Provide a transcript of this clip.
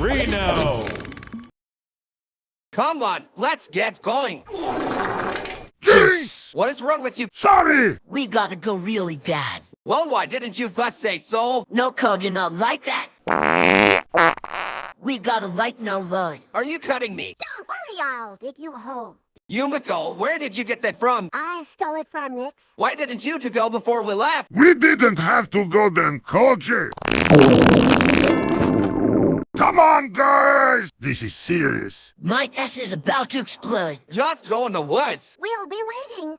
Reno! Come on, let's get going. Jinx! What is wrong with you? Sorry! We gotta go really bad. Well, why didn't you first say so? No code, you not like that. We gotta lighten our load. Are you cutting me? Don't worry, I'll take you home. Yumiko, where did you get that from? I stole it from Nix. Why didn't you two go before we left? We didn't have to go then, Koji! Come on, guys! This is serious. My S is about to explode. Just go in the woods. We'll be waiting.